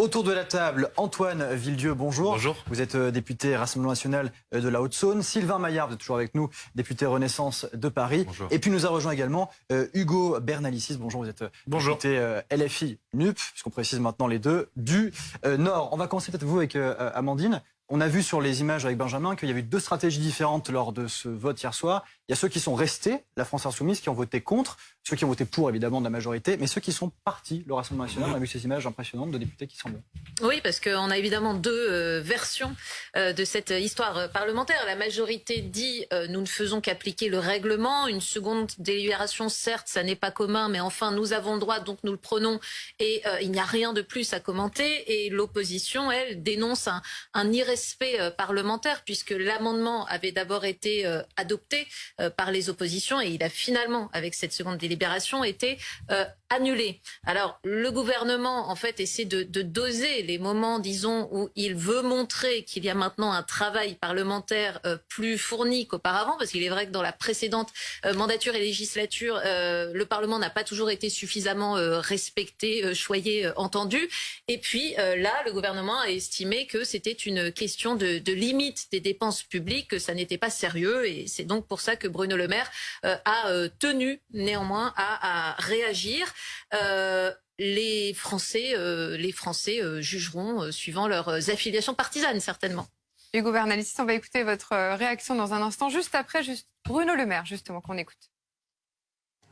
Autour de la table, Antoine Villedieu, bonjour. Bonjour. Vous êtes euh, député Rassemblement National euh, de la Haute-Saône. Sylvain Maillard, vous êtes toujours avec nous, député Renaissance de Paris. Bonjour. Et puis nous a rejoint également euh, Hugo Bernalicis. Bonjour, vous êtes Bonjour. député LFI NUP, puisqu'on précise maintenant les deux, du Nord. On va commencer peut-être vous avec Amandine. On a vu sur les images avec Benjamin qu'il y avait deux stratégies différentes lors de ce vote hier soir. Il y a ceux qui sont restés, la France Insoumise, qui ont voté contre, ceux qui ont voté pour, évidemment, de la majorité, mais ceux qui sont partis, le Rassemblement National. On a vu ces images impressionnantes de députés qui s'en vont. Oui, parce qu'on a évidemment deux euh, versions euh, de cette histoire euh, parlementaire. La majorité dit nous ne faisons qu'appliquer le règlement. Une seconde délibération, certes, ça n'est pas commun, mais enfin, nous avons le droit, donc nous le prenons et il n'y a rien de plus à commenter. Et l'opposition, elle, dénonce un, irrespect parlementaire, puisque l'amendement avait d'abord été adopté par les oppositions. Et il a finalement, avec cette seconde délibération, été euh, annulé. Alors, le gouvernement, en fait, essaie de, doser les moments, disons, où il veut montrer qu'il y a maintenant un travail parlementaire euh, plus fourni qu'auparavant, parce qu'il est vrai que dans la précédente euh, mandature et législature, euh, le Parlement n'a pas toujours été suffisamment respecté, choyé, entendu. Et puis là, le gouvernement a estimé que c'était une question de, limite des dépenses publiques, que ça n'était pas sérieux, et c'est donc pour ça que Bruno Le Maire a tenu néanmoins à réagir. Euh, les Français, euh, les Français euh, jugeront euh, suivant leurs affiliations partisanes, certainement. Hugo Bernalicis, on va écouter votre réaction dans un instant, juste après juste Bruno Le Maire, justement, qu'on écoute.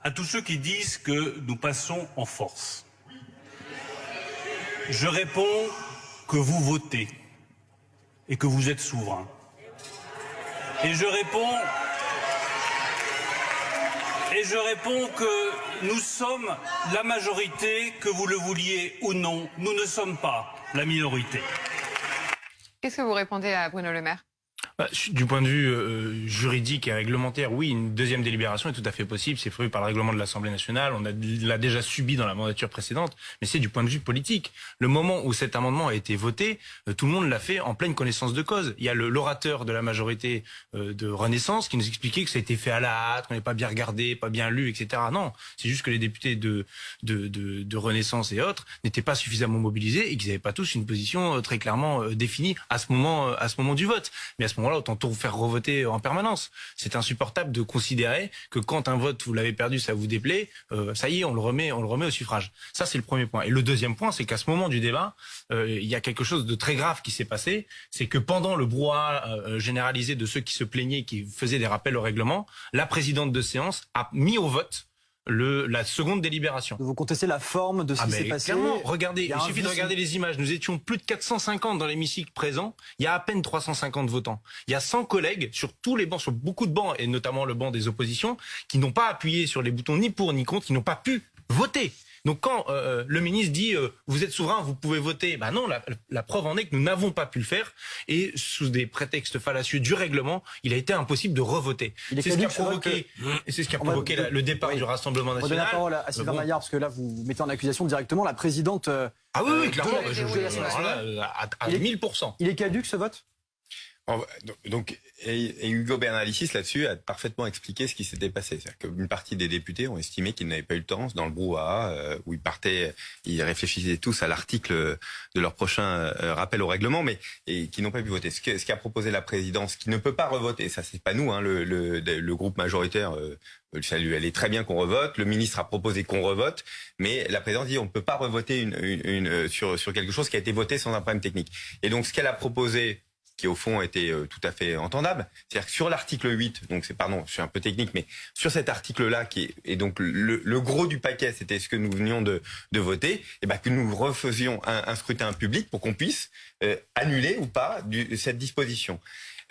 à tous ceux qui disent que nous passons en force. Je réponds que vous votez et que vous êtes souverain. Et je réponds et je réponds que nous sommes la majorité, que vous le vouliez ou non, nous ne sommes pas la minorité. Qu'est-ce que vous répondez à Bruno Le Maire? Bah, du point de vue euh, juridique et réglementaire, oui, une deuxième délibération est tout à fait possible. C'est prévu par le règlement de l'Assemblée nationale. On l'a déjà subi dans la mandature précédente. Mais c'est du point de vue politique. Le moment où cet amendement a été voté, euh, tout le monde l'a fait en pleine connaissance de cause. Il y a l'orateur de la majorité euh, de Renaissance qui nous expliquait que ça a été fait à la hâte, qu'on n'est pas bien regardé, pas bien lu, etc. Non, c'est juste que les députés de, de, de, de Renaissance et autres n'étaient pas suffisamment mobilisés et qu'ils n'avaient pas tous une position euh, très clairement euh, définie à ce moment, euh, à ce moment du vote. Mais à ce moment-là, autant tout faire revoter en permanence. C'est insupportable de considérer que quand un vote vous l'avez perdu, ça vous déplaît, euh, ça y est, on le remet, on le remet au suffrage. Ça c'est le premier point. Et le deuxième point, c'est qu'à ce moment du débat, euh, il y a quelque chose de très grave qui s'est passé, c'est que pendant le brouhaha euh, généralisé de ceux qui se plaignaient, qui faisaient des rappels au règlement, la présidente de séance a mis au vote le, la seconde délibération. Vous contestez la forme de ce Ah qui s'est passé clairement, regardez, Il il suffit de regarder les images. Nous étions plus de 450 dans l'hémicycle présent. Il y a à peine 350 votants. Il y a 100 collègues sur tous les bancs, sur beaucoup de bancs, et notamment le banc des oppositions, qui n'ont pas appuyé sur les boutons ni pour ni contre, qui n'ont pas pu voter. Donc quand euh, le ministre dit euh, vous êtes souverain, vous pouvez voter, bah non, la, la preuve en est que nous n'avons pas pu le faire et sous des prétextes fallacieux du règlement, il a été impossible de revoter. C'est ce qui a provoqué, c'est ce qui a On va- provoqué la- le départ Oui. du Rassemblement On va donner la national. parole à Sylvain bon. Maillard, parce que là, vous mettez en accusation directement la présidente. euh, Ah oui, Euh, oui, clairement. de je- je- alors là, à, à Il est- 1000%. Il est caduc, ce vote? Donc, et, Hugo Bernalicis là-dessus a parfaitement expliqué ce qui s'était passé. C'est-à-dire qu'une partie des députés ont estimé qu'ils n'avaient pas eu le temps dans le brouhaha euh, où ils partaient, ils réfléchissaient tous à l'article de leur prochain euh, rappel au règlement, mais et qui n'ont pas pu voter. Ce qu'a proposé la présidence, qui ne peut pas revoter, ça c'est pas nous, hein, le, le, le groupe majoritaire. Euh, ça lui allait très bien qu'on revote. Le ministre a proposé qu'on revote, mais la présidence dit on ne peut pas revoter une, une, une, euh, sur, sur quelque chose qui a été voté sans un problème technique. Et donc ce qu'elle a proposé, qui au fond était euh, tout à fait entendable, c'est-à-dire que sur l'article 8, donc c'est pardon, je suis un peu technique, mais sur cet article-là qui est et donc le, le gros du paquet, c'était ce que nous venions de, de voter, et ben que nous refaisions un, un scrutin public pour qu'on puisse euh, annuler ou pas du, cette disposition.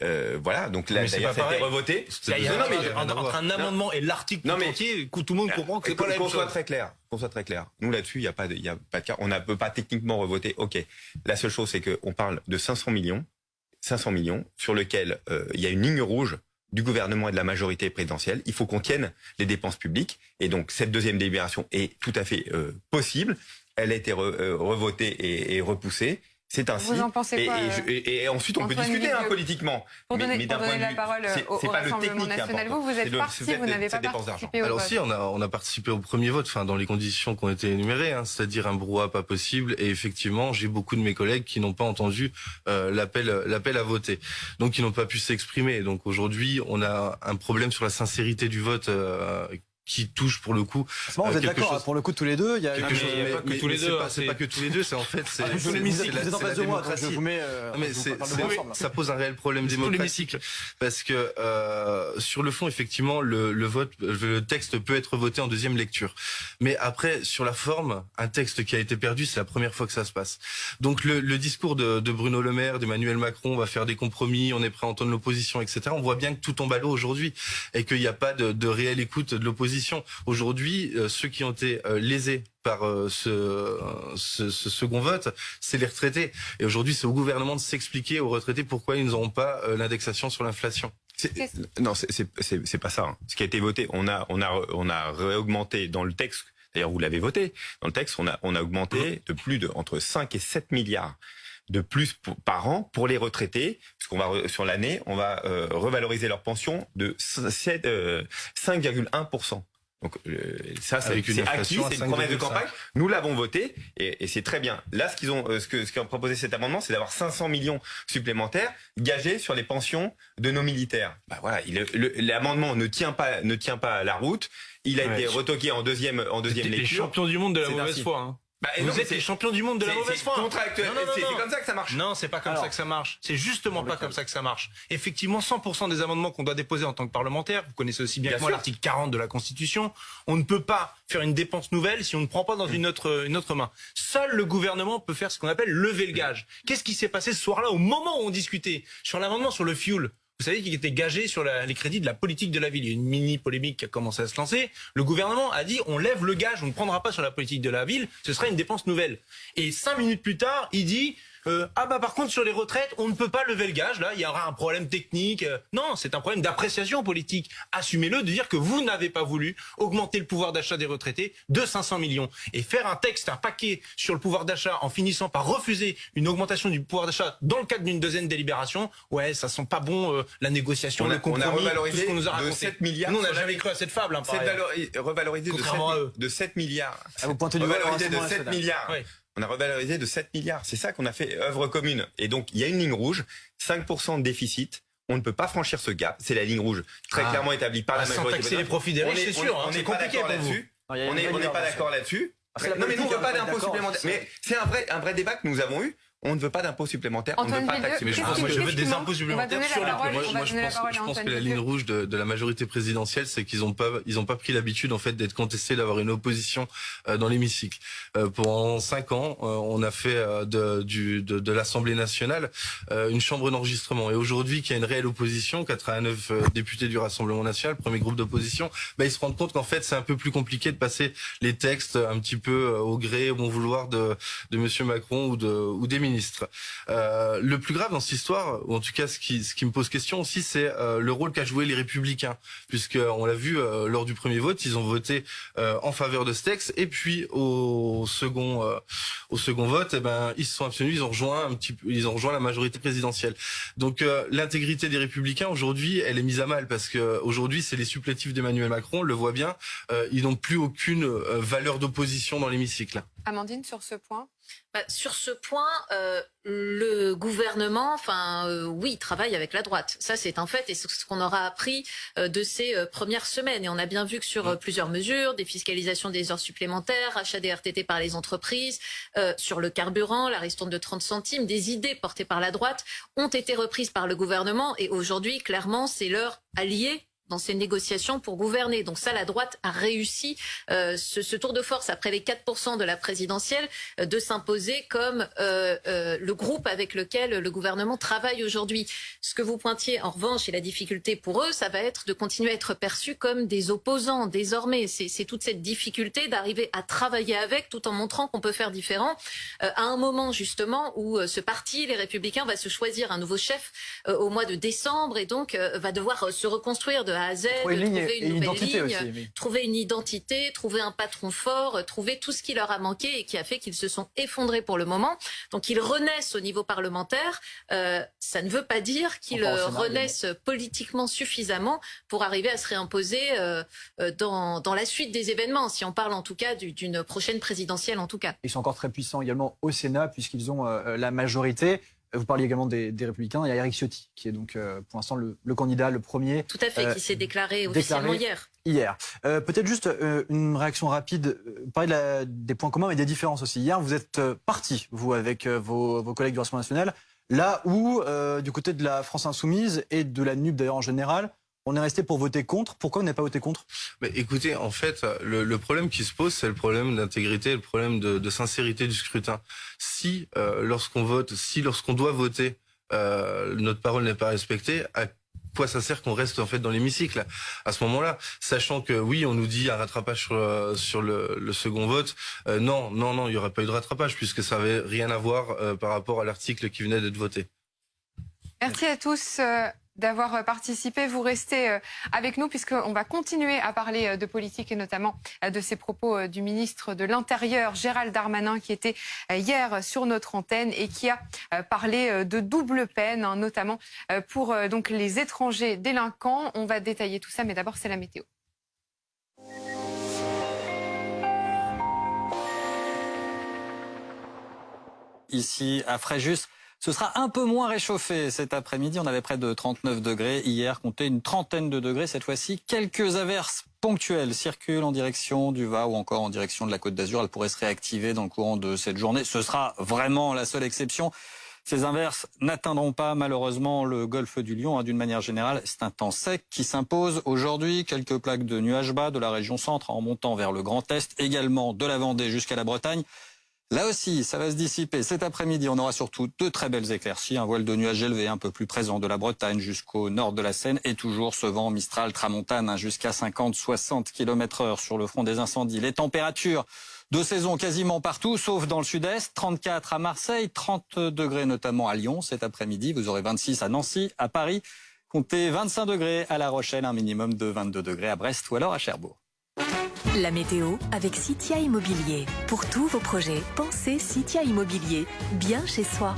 Euh, voilà, donc là d'ailleurs pas ça a été revoté. Y a- Non, mais- entre, entre un amendement et l'article Non, tout entier, tout le monde comprend que c'est pas la qu'on même soit chose. très clair, qu'on soit très clair. Nous là-dessus, il y a pas de, il y a pas de cas. On ne peut pas techniquement revoter. Ok. La seule chose, c'est qu'on parle de 500 millions, 500 millions sur lequel euh, il y a une ligne rouge du gouvernement et de la majorité présidentielle. Il faut qu'on tienne les dépenses publiques. Et donc cette deuxième délibération est tout à fait euh, possible. Elle a été euh, revotée et, et repoussée. C'est ainsi. Vous en pensez et, quoi, et, euh, je- et- et ensuite, on peut discuter hein, politiquement. Pour Mais- donner, mais pour d'un point donner la vue- parole c'est- au, c'est au pas le Rassemblement national, important. vous, vous êtes parti, vous n'avez c'est pas participé au Alors vote. si, on a, on a participé au premier vote, enfin dans les conditions qui ont été énumérées, hein, c'est-à-dire un brouhaha pas possible. Et effectivement, j'ai beaucoup de mes collègues qui n'ont pas entendu euh, l'appel, l'appel à voter, donc ils n'ont pas pu s'exprimer. Donc aujourd'hui, on a un problème sur la sincérité du vote euh, qui touche pour le coup C'est marrant, vous Euh, êtes quelque d'accord, chose- pour le coup, tous les deux. Il y a quelque chose. pas que tous les c'est deux, pas, hein, c'est c'est- pas que tous les deux, c'est en fait c'est Ah, vous la- vous êtes en c'est la face de moi, donc je démocratie. vous mets. euh, Non, mais je vous c'est, parle de c'est- vous ensemble. ça pose un réel problème démocratique parce que euh, sur le fond, effectivement, le, le vote, le texte peut être voté en deuxième lecture. Mais après, sur la forme, un texte qui a été perdu, c'est la première fois que ça se passe. Donc le, le discours de, de Bruno Le Maire, d'Emmanuel Macron, on va faire des compromis, on est prêt à entendre l'opposition, etc. On voit bien que tout tombe à l'eau aujourd'hui et qu'il n'y a pas de, de réelle écoute de l'opposition. Aujourd'hui, euh, ceux qui ont été euh, lésés par euh, ce, ce, ce second vote, c'est les retraités. Et aujourd'hui, c'est au gouvernement de s'expliquer aux retraités pourquoi ils n'auront pas euh, l'indexation sur l'inflation. Non, c'est- pas ça. hein. Ce qui a été voté, on a on a on a réaugmenté dans le texte. D'ailleurs, vous l'avez voté. Dans le texte, on a on a augmenté de plus de entre 5 et 7 milliards de plus pour- par an pour les retraités, puisqu'on va sur l'année, on va euh, revaloriser leur pension de 7, euh, 5,1 Donc euh, ça, c'est acquis, c'est une promesse de 5,5. campagne. Nous l'avons voté et, et c'est très bien. Là, ce qu'ils ont, euh, ce que ce qu'a proposé cet amendement, c'est d'avoir 500 millions supplémentaires gagés sur les pensions de nos militaires. Bah voilà, l'amendement ne tient pas ne tient pas la route. Il a Ouais. été retoqué en deuxième en deuxième les lecture. champions du monde de la mauvaise foi. hein. Bah, Vous non, êtes les champions du monde de la mauvaise foi. contractuel. Non, non, non, C'est comme ça que ça marche. Non, c'est pas comme Alors, ça que ça marche. C'est justement pas comme ça que ça marche. Effectivement, 100% des amendements qu'on doit déposer en tant que parlementaire, vous connaissez aussi bien, Bien que moi l'article 40 de la Constitution, on ne peut pas faire une dépense nouvelle si on ne prend pas dans une autre, une autre main. Seul le gouvernement peut faire ce qu'on appelle lever le gage. Qu'est-ce qui s'est passé ce soir-là au moment où on discutait sur l'amendement sur le fuel vous savez qu'il était gagé sur les crédits de la politique de la ville. Il y a une mini polémique qui a commencé à se lancer. Le gouvernement a dit on lève le gage, on ne prendra pas sur la politique de la ville, ce sera une dépense nouvelle. Et cinq minutes plus tard, il dit euh, ah bah par contre sur les retraites, on ne peut pas lever le gage. Là, il y aura un problème technique. Euh, Non, c'est un problème d'appréciation politique. Assumez-le de dire que vous n'avez pas voulu augmenter le pouvoir d'achat des retraités de 500 millions et faire un texte, un paquet sur le pouvoir d'achat en finissant par refuser une augmentation du pouvoir d'achat dans le cadre d'une deuxième délibération. Ouais, ça sent pas bon euh, la négociation, On a- le compromis, on a revalorisé tout ce qu'on nous a de raconté. 7 milliards Nous, on n'a jamais cru à cette fable. Hein, revalorisé de 7, Contrairement à eux. de 7 milliards. Ah, vous pointez du Revalorisé de Rassemblement 7 national. milliards. On a revalorisé de 7 milliards. C'est ça qu'on a fait œuvre commune. Et donc, il y a une ligne rouge, 5% de déficit. On ne peut pas franchir ce gap. C'est la ligne rouge très Ah. clairement établie par Ah, la sans majorité. taxer les profits des riches, est- c'est on- sûr. hein, On c'est n'est pas compliqué d'accord pour vous. là-dessus. On une n'est pas d'accord là-dessus. Non, mais nous, on veut pas d'impôt supplémentaire. Mais c'est un vrai, un vrai débat que nous avons eu. On ne veut pas d'impôt supplémentaire. On ne veut pas taxer. Mais je pense je veux des impôts supplémentaires sur les moi, moi, je pense, je que la ligne rouge de, de la majorité présidentielle, c'est qu'ils n'ont pas, ils ont pas pris l'habitude en fait d'être contestés, d'avoir une opposition euh, dans l'hémicycle. Euh, pendant cinq ans, euh, on a fait euh, de, du, de, de l'Assemblée nationale euh, une chambre d'enregistrement. Et aujourd'hui, qu'il y a une réelle opposition, 89 euh, députés du Rassemblement national, premier groupe d'opposition, bah, ils se rendent compte qu'en fait, c'est un peu plus compliqué de passer les textes un petit peu euh, au gré, au bon vouloir de, de Monsieur Macron ou, de, ou des Euh, le plus grave dans cette histoire, ou en tout cas ce qui, me pose question aussi, c'est euh, le rôle qu'a joué les Républicains, puisque on l'a vu euh, lors du premier vote, ils ont voté en faveur de ce texte, et puis au second, au second vote, eh ben ils se sont abstenus, ils ont rejoint ils ont rejoint la majorité présidentielle. Donc l'intégrité des Républicains aujourd'hui, elle est mise à mal. Parce que aujourd'hui c'est les supplétifs d'Emmanuel Macron, on le voit bien, ils n'ont plus aucune valeur d'opposition dans l'hémicycle. Amandine, sur ce point Bah, sur ce point, euh, le gouvernement, enfin, euh, oui, il travaille avec la droite. Ça, c'est un fait, et c'est ce qu'on aura appris euh, de ces premières semaines. Et on a bien vu que sur euh, plusieurs mesures, défiscalisation des heures supplémentaires, achat des RTT par les entreprises, sur le carburant, la ristourne de 30 centimes, des idées portées par la droite ont été reprises par le gouvernement. Et aujourd'hui, clairement, c'est leur allié dans ces négociations pour gouverner. Donc ça, la droite a réussi euh, ce, tour de force après les 4% de la présidentielle euh, de s'imposer comme euh, le groupe avec lequel le gouvernement travaille aujourd'hui. Ce que vous pointiez en revanche et la difficulté pour eux, ça va être de continuer à être perçus comme des opposants désormais. C'est toute cette difficulté d'arriver à travailler avec tout en montrant qu'on peut faire différent à un moment justement où ce parti, les Républicains, va se choisir un nouveau chef au mois de décembre et donc va devoir se reconstruire A à Z, Trouver une ligne trouver et une une nouvelle identité ligne, aussi. trouver une identité, trouver un patron fort, euh, trouver tout ce qui leur a manqué et qui a fait qu'ils se sont effondrés pour le moment. Donc ils renaissent au niveau parlementaire. Euh, ça ne veut pas dire qu'ils renaissent politiquement suffisamment pour arriver à se réimposer euh, dans, dans la suite des événements, si on parle en tout cas du- d'une prochaine présidentielle en tout cas. Ils sont encore très puissants également au Sénat puisqu'ils ont euh, la majorité. Vous parliez également des, des Républicains. Il y a Eric Ciotti qui est donc euh, pour l'instant le, le candidat, le premier Tout à fait, Euh, qui s'est déclaré déclaré officiellement hier. hier. Euh, Peut-être juste euh, une réaction rapide. Euh, Vous parlez de la- des points communs et des différences aussi. Hier, vous êtes euh, parti, vous, avec euh, vos, vos collègues du Rassemblement national, là où, euh, du côté de la France insoumise et de la NUP d'ailleurs en général, on est resté pour voter contre. Pourquoi on n'a pas voté contre? Mais écoutez, en fait, le, le problème qui se pose, c'est le problème d'intégrité, le problème de, de sincérité du scrutin. Si, euh, lorsqu'on vote, si lorsqu'on doit voter, euh, notre parole n'est pas respectée, à quoi ça sert qu'on reste en fait dans l'hémicycle? À ce moment-là, sachant que oui, on nous dit un rattrapage sur, euh, sur le, le second vote. Euh, non, non, non, il y aurait pas eu de rattrapage puisque ça avait rien à voir euh, par rapport à l'article qui venait d'être voté. Merci à tous euh, d'avoir euh, participé. Vous restez euh, avec nous puisqu'on va continuer à parler euh, de politique et notamment de ces propos du ministre de l'Intérieur, Gérald Darmanin, qui était hier sur notre antenne et qui a parlé de double peine, hein, notamment pour donc les étrangers délinquants. On va détailler tout ça, mais d'abord c'est la météo. ici à Fréjus. Ce sera un peu moins réchauffé cet après-midi. On avait près de 39 degrés. Hier, comptait une trentaine de degrés. Cette fois-ci, quelques averses ponctuelles circulent en direction du Va ou encore en direction de la Côte d'Azur. Elles pourraient se réactiver dans le courant de cette journée. Ce sera vraiment la seule exception. Ces inverses n'atteindront pas malheureusement le golfe du Lion. hein. D'une manière générale, c'est un temps sec qui s'impose aujourd'hui. Quelques plaques de nuages bas de la région centre en montant vers le Grand Est, également de la Vendée jusqu'à la Bretagne. Là aussi, ça va se dissiper. Cet après-midi, on aura surtout de très belles éclaircies, un voile de nuages élevé un peu plus présent de la Bretagne jusqu'au nord de la Seine et toujours ce vent mistral tramontane hein, jusqu'à 50-60 km heure sur le front des incendies. Les températures de saison quasiment partout, sauf dans le sud-est. 34 à Marseille, 30 degrés notamment à Lyon cet après-midi. Vous aurez 26 à Nancy, à Paris. Comptez 25 degrés à La Rochelle, un minimum de 22 degrés à Brest ou alors à Cherbourg. La météo avec Citia Immobilier. Pour tous vos projets, pensez Citia Immobilier. Bien chez soi.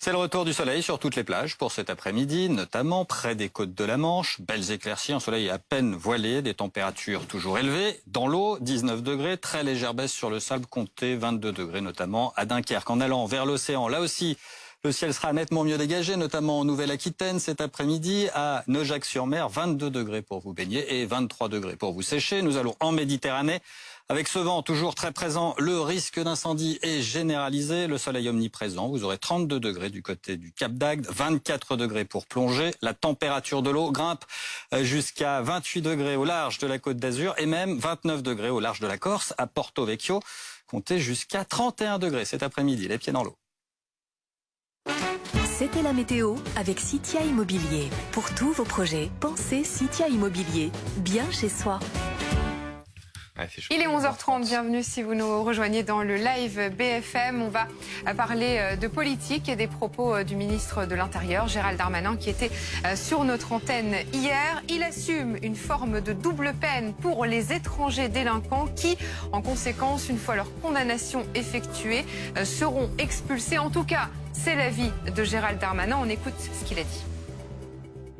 C'est le retour du soleil sur toutes les plages pour cet après-midi, notamment près des côtes de la Manche. Belles éclaircies, un soleil à peine voilé, des températures toujours élevées. Dans l'eau, 19 degrés, très légère baisse sur le sable, comptez 22 degrés, notamment à Dunkerque. En allant vers l'océan, là aussi, le ciel sera nettement mieux dégagé, notamment en Nouvelle-Aquitaine cet après-midi. À Neujac-sur-Mer, 22 degrés pour vous baigner et 23 degrés pour vous sécher. Nous allons en Méditerranée. Avec ce vent toujours très présent, le risque d'incendie est généralisé. Le soleil omniprésent, vous aurez 32 degrés du côté du Cap d'Agde, 24 degrés pour plonger. La température de l'eau grimpe jusqu'à 28 degrés au large de la Côte d'Azur et même 29 degrés au large de la Corse, à Porto Vecchio. Comptez jusqu'à 31 degrés cet après-midi, les pieds dans l'eau. C'était la météo avec Citia Immobilier. Pour tous vos projets, pensez Citia Immobilier. Bien chez soi. Ouais. Il est 11h30, bienvenue si vous nous rejoignez dans le live BFM. On va parler euh, de politique et des propos euh, du ministre de l'Intérieur, Gérald Darmanin, qui était euh, sur notre antenne hier. Il assume une forme de double peine pour les étrangers délinquants qui, en conséquence, une fois leur condamnation effectuée, seront expulsés. En tout cas, c'est l'avis de Gérald Darmanin. On écoute ce qu'il a dit.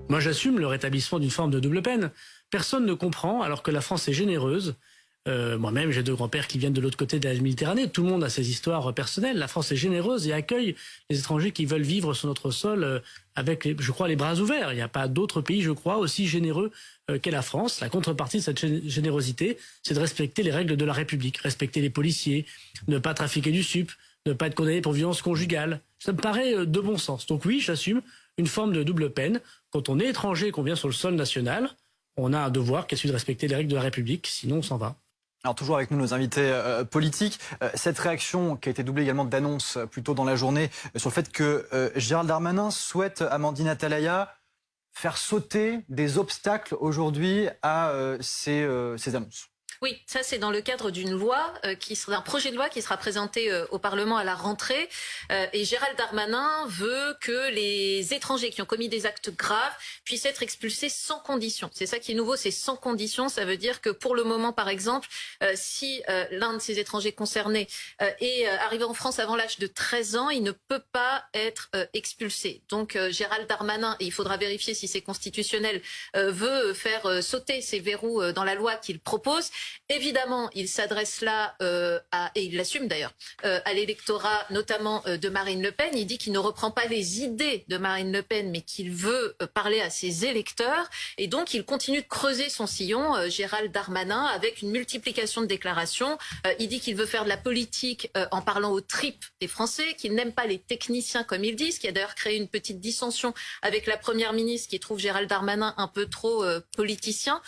Moi, j'assume le rétablissement d'une forme de double peine. Personne ne comprend, alors que la France est généreuse. Euh, Moi-même, j'ai deux grands-pères qui viennent de l'autre côté de la Méditerranée. Tout le monde a ses histoires personnelles. La France est généreuse et accueille les étrangers qui veulent vivre sur notre sol euh, avec, je crois, les bras ouverts. Il n'y a pas d'autre pays, je crois, aussi généreux euh, qu'est la France. La contrepartie de cette gé- générosité, c'est de respecter les règles de la République, respecter les policiers, ne pas trafiquer du sup, ne pas être condamné pour violence conjugale. Ça me paraît euh, de bon sens. Donc oui, j'assume une forme de double peine. Quand on est étranger et qu'on vient sur le sol national, on a un devoir qui est celui de respecter les règles de la République, sinon on s'en va. Alors toujours avec nous nos invités euh, politiques, Euh, cette réaction qui a été doublée également d'annonces plus tôt dans la journée sur le fait que Gérald Darmanin souhaite Amandine Atalaya faire sauter des obstacles aujourd'hui à ces annonces. Oui, ça c'est dans le cadre d'une euh, projet de loi qui sera présenté euh, au Parlement à la rentrée. Euh, et Gérald Darmanin veut que les étrangers qui ont commis des actes graves puissent être expulsés sans condition. C'est ça qui est nouveau, c'est sans condition. Ça veut dire que pour le moment, par exemple, si l'un de ces étrangers concernés est arrivé en France avant l'âge de 13 ans, il ne peut pas être expulsé. Donc Gérald Darmanin, et il faudra vérifier si c'est constitutionnel, veut faire sauter ces verrous dans la loi qu'il propose. Évidemment, il s'adresse là euh, et il l'assume d'ailleurs, euh, à l'électorat notamment euh, de Marine Le Pen. Il dit qu'il ne reprend pas les idées de Marine Le Pen, mais qu'il veut parler à ses électeurs. Et donc, il continue de creuser son sillon, Gérald Darmanin, avec une multiplication de déclarations. Il dit qu'il veut faire de la politique en parlant aux tripes des Français, qu'il n'aime pas les techniciens, comme ils disent, qui a d'ailleurs créé une petite dissension avec la Première ministre, qui trouve Gérald Darmanin un peu trop politicien,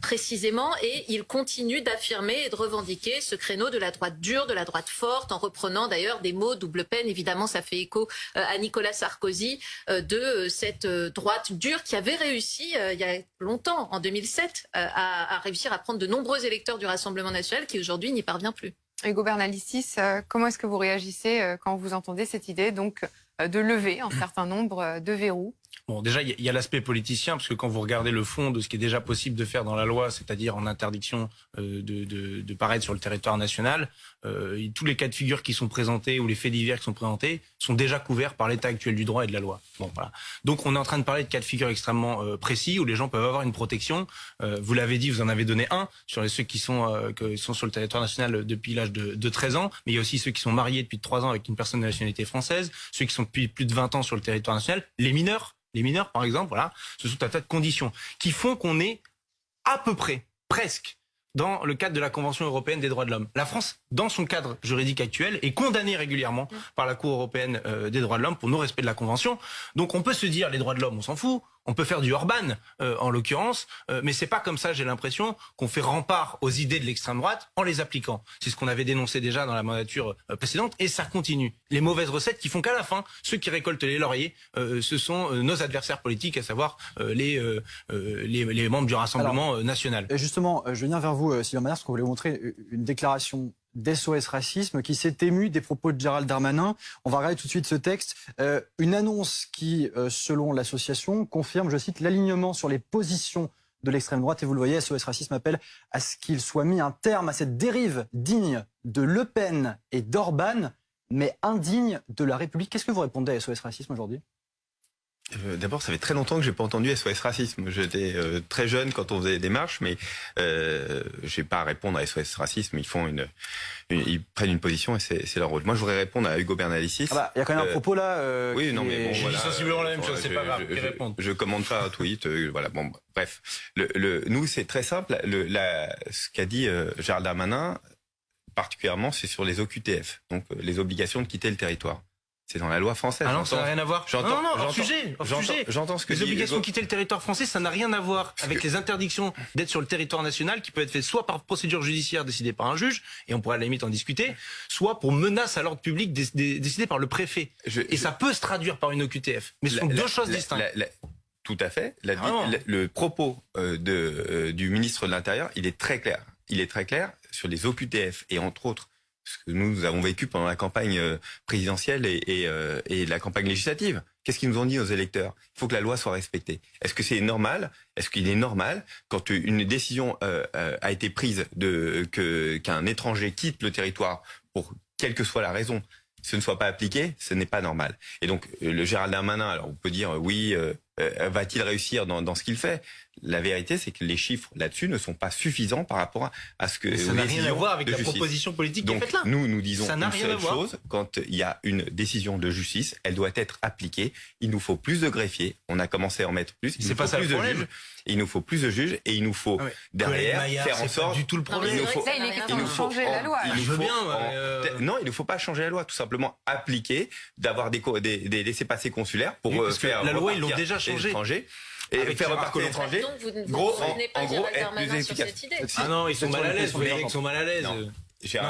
précisément. Et il continue d'affirmer et de revendiquer ce créneau de la droite dure, de la droite forte, en reprenant d'ailleurs des mots double peine. Évidemment, ça fait écho euh, à Nicolas Sarkozy euh, de euh, cette droite dure qui avait réussi il y a longtemps, en 2007, euh, à, réussir à prendre de nombreux électeurs du Rassemblement national qui aujourd'hui n'y parvient plus. Hugo Bernalicis, comment est-ce que vous réagissez quand vous entendez cette idée donc de lever un certain nombre de verrous Bon, déjà, il y a- l'aspect politicien, parce que quand vous regardez le fond de ce qui est déjà possible de faire dans la loi, c'est-à-dire en interdiction euh, de, de, paraître sur le territoire national, euh, tous les cas de figure qui sont présentés ou les faits divers qui sont présentés sont déjà couverts par l'état actuel du droit et de la loi. Bon, voilà. Donc, on est en train de parler de cas de figure extrêmement euh, précis où les gens peuvent avoir une protection. Vous l'avez dit, vous en avez donné un sur ceux qui sont, qui sont sur le territoire national depuis l'âge de, de 13 ans, mais il y a aussi ceux qui sont mariés depuis 3 ans avec une personne de nationalité française, ceux qui sont depuis plus de 20 ans sur le territoire national, les mineurs les mineurs, par exemple, voilà, ce sont un tas de conditions qui font qu'on est à peu près, presque, dans le cadre de la Convention européenne des droits de l'homme. La France, dans son cadre juridique actuel, est condamnée régulièrement par la Cour européenne euh, des droits de l'homme pour non-respect de la Convention. Donc on peut se dire, les droits de l'homme, on s'en fout. On peut faire du Orban, euh, en l'occurrence, euh, mais c'est pas comme ça, j'ai l'impression, qu'on fait rempart aux idées de l'extrême droite en les appliquant. C'est ce qu'on avait dénoncé déjà dans la mandature euh, précédente, et ça continue. Les mauvaises recettes qui font qu'à la fin, ceux qui récoltent les lauriers, euh, ce sont nos adversaires politiques, à savoir euh, les, les, les membres du Rassemblement national. Et justement, je viens vers vous, euh, Sylvain Manard, parce qu'on voulait vous montrer une déclaration d'SOS Racisme qui s'est émue des propos de Gérald Darmanin. On va regarder tout de suite ce texte. Euh, une annonce qui, euh, selon l'association, confirme, je cite, l'alignement sur les positions de l'extrême droite. Et vous le voyez, SOS Racisme appelle à ce qu'il soit mis un terme à cette dérive digne de Le Pen et d'Orban, mais indigne de la République. Qu'est-ce que vous répondez à SOS Racisme aujourd'hui? Euh, D'abord, ça fait très longtemps que j'ai pas entendu SOS Racisme. J'étais euh, très jeune quand on faisait des marches, mais euh, j'ai pas à répondre à SOS Racisme. Ils font une, une- ils prennent une position et c'est c'est leur rôle. Moi, je voudrais répondre à Hugo Bernalicis. Ah bah, Il y a quand même un Euh, propos là. euh, oui, non, mais bon, voilà. sensiblement la même chose, c'est je- pas grave, je- je- répondent. Je commande pas un tweet, euh, voilà. Bon, bref. Le, le, nous, c'est très simple. Le, la, ce qu'a dit euh, Gérald Darmanin, particulièrement, c'est sur les OQTF, donc euh, les obligations de quitter le territoire. C'est dans la loi française. Ah non, ça n'a rien à voir. non, non, hors sujet, hors j'entends- sujet. J'entends ce que Les dit obligations de quitter le territoire français, ça n'a rien à voir avec les interdictions d'être sur le territoire national qui peut être fait soit par procédure judiciaire décidée par un juge, et on pourrait à la limite en discuter, soit pour menace à l'ordre public dé- dé- décidée par le préfet. Je- Et je- ça peut se traduire par une OQTF. Mais ce sont la- deux choses distinctes. la- tout à fait. La- Ah le propos euh, de, euh, du ministre de l'Intérieur, il est très clair. Il est très clair sur les OQTF et entre autres ce que nous avons vécu pendant la campagne euh, présidentielle et, et, euh, et la campagne législative. Qu'est-ce qu'ils nous ont dit aux électeurs? Il faut que la loi soit respectée. Est-ce que c'est normal? Est-ce qu'il est normal quand une décision euh, euh, a été prise de que qu'un étranger quitte le territoire pour quelle que soit la raison, ce ne soit pas appliqué, ce n'est pas normal. Et donc euh, le Gérald Darmanin, alors on peut dire oui, euh, va-t-il réussir dans, dans ce qu'il fait? La vérité, c'est que les chiffres là-dessus ne sont pas suffisants par rapport à, à ce que Mais ça n'a rien à voir avec de la justice. proposition politique qui est Donc faite là. nous, nous disons Ça n'a une rien à seule voir. chose. Quand il y a une décision de justice, elle doit être appliquée. Il nous faut plus de greffiers. On a commencé à en mettre plus. Il C'est nous pas faut ça le plus de problème. juges. Il nous faut plus de juges et il nous faut Ah ouais. derrière Maillard, faire en sorte. du tout le problème. Il nous faut- il de changer la loi. nous faut bien, en- euh, Non, il ne faut pas changer la loi, tout simplement appliquer, d'avoir des, des, des laissés-passer consulaires pour Oui, euh, parce que faire la loi, ils l'ont déjà changé. Et Avec faire repartir étrangers. Donc vous ne Gros, vous en- gros, être plus sur efficace. cette idée. Ah non, ils sont mal sur à l'aise. Vous voyez questions qu'ils sont mal à l'aise. Non.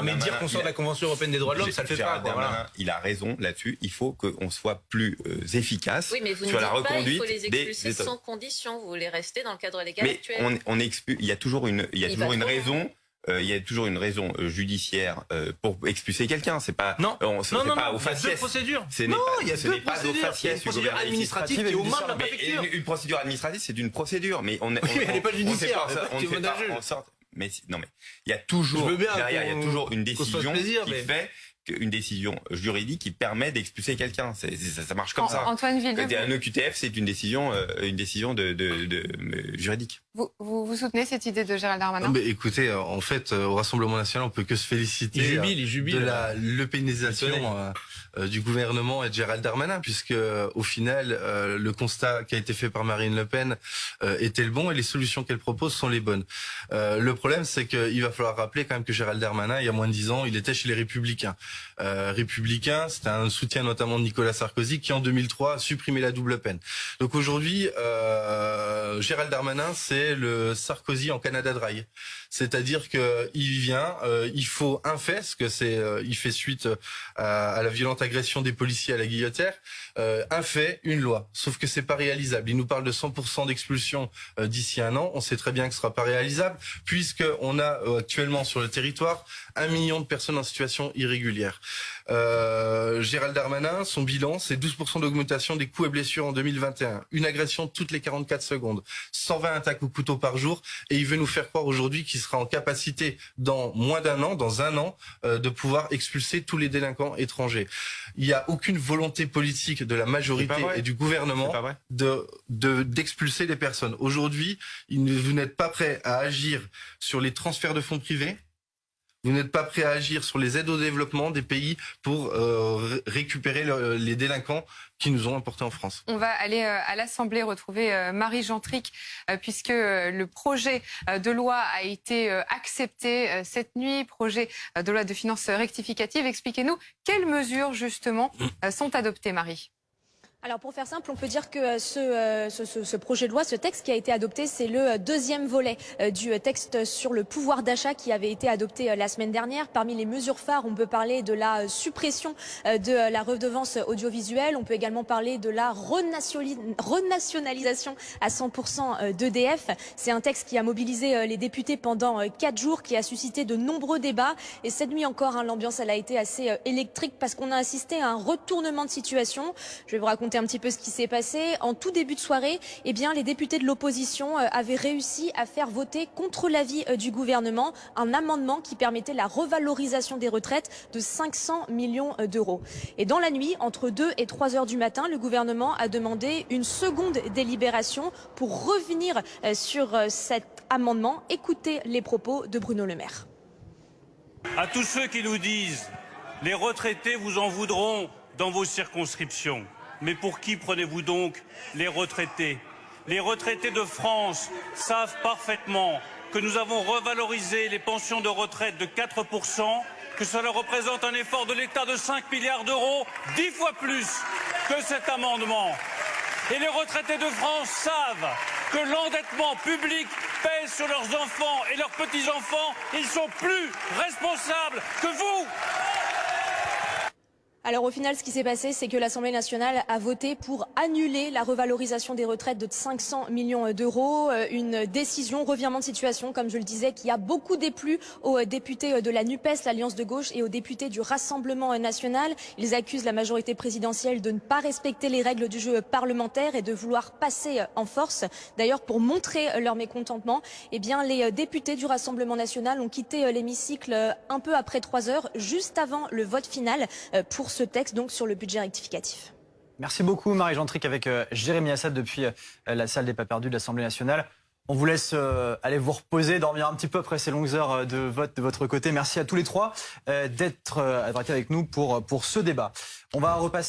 Mais dire qu'on sort de la Convention européenne des droits de l'homme, ça le fait pas. Quoi, voilà. Il a raison là-dessus. Il faut qu'on soit plus euh, efficace Oui, mais vous ne sur dites la pas il reconduite faut les des expulser sans condition. Vous voulez rester dans le cadre légal Mais actuel. on, on expulse. Il y a toujours une, il y a Il toujours une loin. Euh, il y a toujours une raison euh, judiciaire euh, pour expulser quelqu'un. C'est pas Non. on- non, pas non, au il y a deux faciès. procédures. Ce n'est Non, il y a ce deux n'est pas au procédures. Il y a une procédure administrative qui est aux mains de la préfecture. Une, une procédure administrative, c'est une procédure, mais on, on, Oui, mais elle n'est pas judiciaire, on ne fait pas en sorte. Mais non, mais il y a toujours derrière, il y a toujours une décision qui fait une décision juridique qui permet d'expulser quelqu'un. Ça, ça marche comme An- ça. Antoine Quand Villeneuve, un OQTF, c'est une décision, euh, une décision de, de, de- euh, juridique. vous, vous, vous soutenez cette idée de Gérald Darmanin? Non, mais écoutez, euh, en fait, euh, au Rassemblement national, on peut que se féliciter Il jubile, il jubile. de la euh, euh, du gouvernement et de Gérald Darmanin, puisque euh, au final, euh, le constat qui a été fait par Marine Le Pen euh, était le bon et les solutions qu'elle propose sont les bonnes. Euh, le problème, c'est qu'il va falloir rappeler quand même que Gérald Darmanin, il y a moins de dix ans, il était chez les Républicains. Euh, Républicains, c'était un soutien notamment de Nicolas Sarkozy qui en 2003 a supprimé la double peine. Donc aujourd'hui, euh, Gérald Darmanin, c'est le Sarkozy en Canada Dry. C'est-à-dire que il vient, euh, il faut un fait, parce que c'est, il fait suite à, à la violente agression des policiers à la guillotière, un fait, une loi. Sauf que c'est pas réalisable. Il nous parle de 100% d'expulsion d'ici un an. On sait très bien que ce sera pas réalisable, puisque on a actuellement sur le territoire un million de personnes en situation irrégulière. Euh, Gérald Darmanin, son bilan, c'est 12% d'augmentation des coups et blessures en 2021. Une agression toutes les 44 secondes. 120 attaques au couteau par jour. Et il veut nous faire croire aujourd'hui qu'il sera en capacité, dans moins d'un an, dans un an, euh, de pouvoir expulser tous les délinquants étrangers. Il n'y a aucune volonté politique de la majorité et du gouvernement de de- d'expulser les personnes. Aujourd'hui, vous n'êtes pas prêt à agir sur les transferts de fonds privés? Vous n'êtes pas prêt à agir sur les aides au développement des pays pour euh, ré- récupérer le- les délinquants qui nous ont importés en France. On va aller euh, à l'Assemblée retrouver euh, Marie Gentric, puisque le projet de loi a été accepté cette nuit, projet de loi de finances rectificative. Expliquez-nous quelles mesures justement euh, sont adoptées, Marie? Alors pour faire simple, on peut dire que euh, ce, euh, ce, ce- ce projet de loi, ce texte qui a été adopté, c'est le euh, deuxième volet du texte sur le pouvoir d'achat qui avait été adopté la semaine dernière. Parmi les mesures phares, on peut parler de la suppression de la redevance audiovisuelle. On peut également parler de la renationali- renationalisation à 100% d'EDF. C'est un texte qui a mobilisé les députés pendant quatre jours, qui a suscité de nombreux débats. Et cette nuit encore, hein, l'ambiance elle a été assez électrique parce qu'on a assisté à un retournement de situation. Je vais vous raconter un petit peu ce qui s'est passé. En tout début de soirée, eh les députés de l'opposition euh, avaient réussi à faire voter contre l'avis euh, du gouvernement un amendement qui permettait la revalorisation des retraites de 500 millions euh, d'euros. Et dans la nuit, entre 2 et 3 heures du matin, le gouvernement a demandé une seconde délibération pour revenir sur cet amendement. Écoutez les propos de Bruno Le Maire. À tous ceux qui nous disent les retraités vous en voudront dans vos circonscriptions. Mais pour qui prenez-vous donc les retraités? Les retraités de France savent parfaitement que nous avons revalorisé les pensions de retraite de 4%, que cela représente un effort de l'État de 5 milliards d'euros, 10 fois plus que cet amendement. Et les retraités de France savent que l'endettement public pèse sur leurs enfants et leurs petits-enfants. Ils sont plus responsables que vous. Alors au final, ce qui s'est passé, c'est que l'Assemblée nationale a voté pour annuler la revalorisation des retraites de 500 millions d'euros. Euh, Une décision, revirement de situation, comme je le disais, qui a beaucoup déplu aux euh, députés euh, de la NUPES, l'Alliance de gauche, et aux députés du Rassemblement national. Ils accusent la majorité présidentielle de ne pas respecter les règles du jeu parlementaire et de vouloir passer en force. D'ailleurs, pour montrer leur mécontentement, eh bien, les députés du Rassemblement national ont quitté l'hémicycle un peu après trois heures, juste avant le vote final pour ce texte, donc sur le budget rectificatif. Merci beaucoup Marie Gentric avec euh, Jérémy Assad depuis euh, la salle des pas perdus de l'Assemblée nationale. On vous laisse euh, aller vous reposer, dormir un petit peu après ces longues heures de vote de votre côté. Merci à tous les trois euh, d'être euh, avec nous pour, pour ce débat. On va repasser